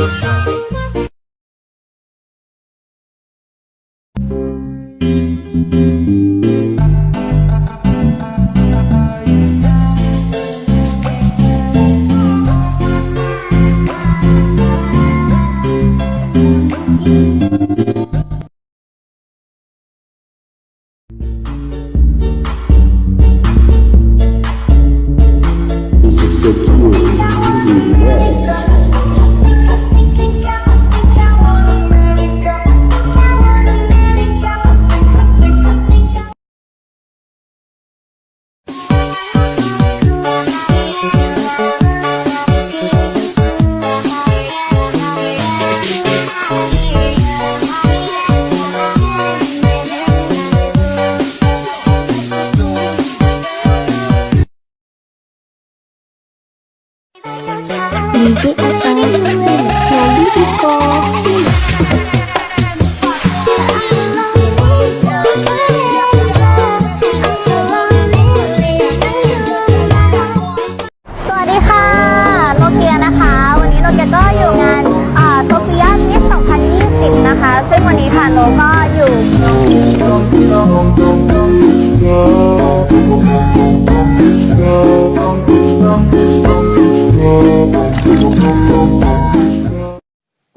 Thank.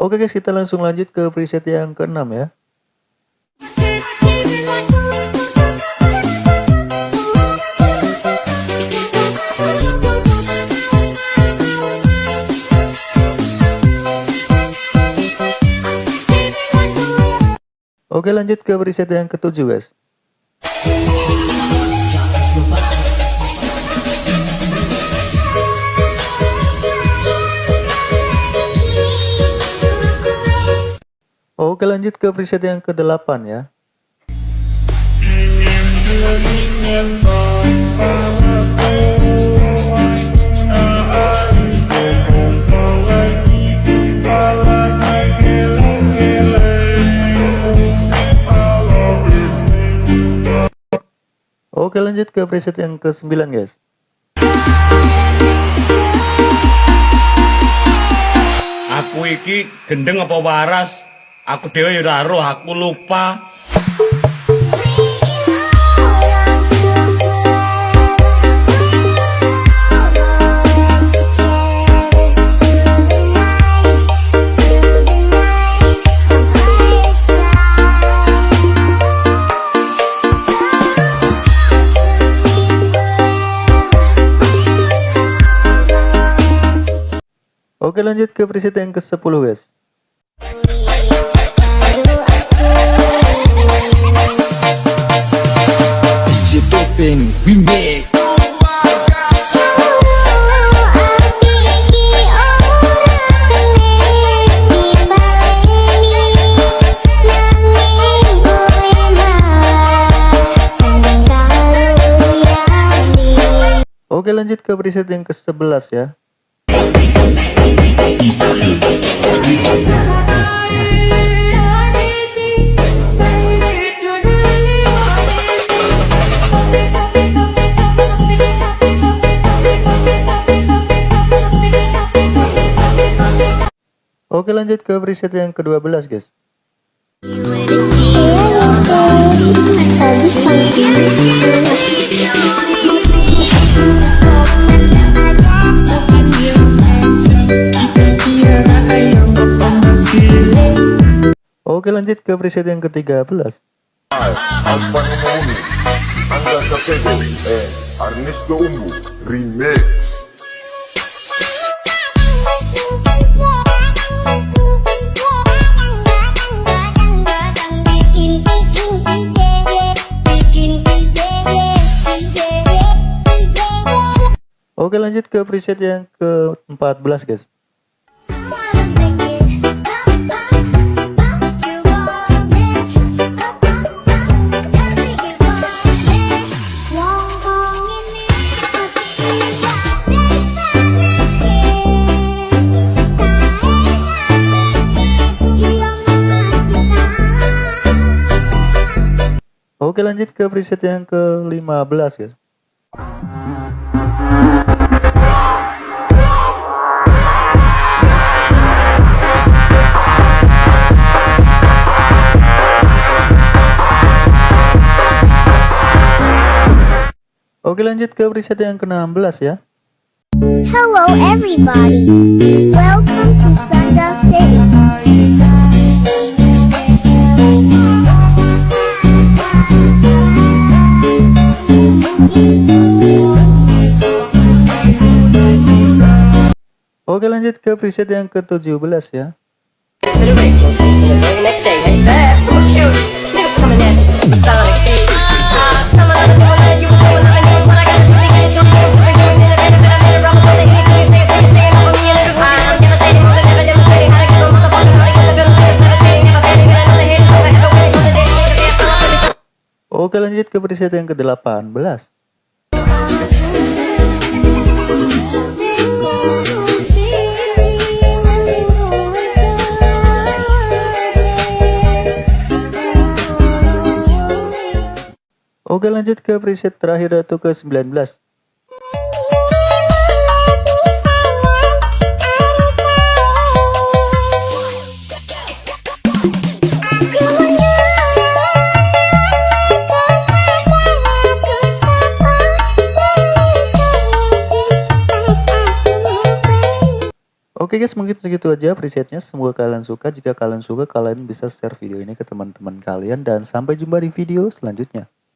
Oke guys, kita langsung lanjut ke preset yang keenam ya. Oke lanjut ke preset yang ketujuh guys. Oke lanjut ke preset yang ke-8 ya. Oke lanjut ke preset yang ke-9 guys. Aku iki gendeng apa waras? Aku dhewe ya ora roh, aku lupa. Oke lanjut ke preset yang ke-10 guys. Topeng Remix Oke lanjut ke preset yang ke-11 ya. Oke lanjut ke preset yang ke-12 guys. Oke lanjut ke preset yang ke-13. Apa Noni, Anda Capello, eh, Ernesto Umbu, Remix. Lanjut ke preset yang ke-14 guys. Oke lanjut ke preset yang ke-15 guys. Oke lanjut ke preset yang ke-16 ya. Hello everybody. Welcome to Sunda City. Oke lanjut ke preset yang ke-17 ya. Oke lanjut ke preset yang ke-18 Oke lanjut ke preset terakhir atau ke-19 Oke guys, mungkin segitu aja presetnya. Semoga kalian suka. Jika kalian suka, kalian bisa share video ini ke teman-teman kalian. Dan sampai jumpa di video selanjutnya.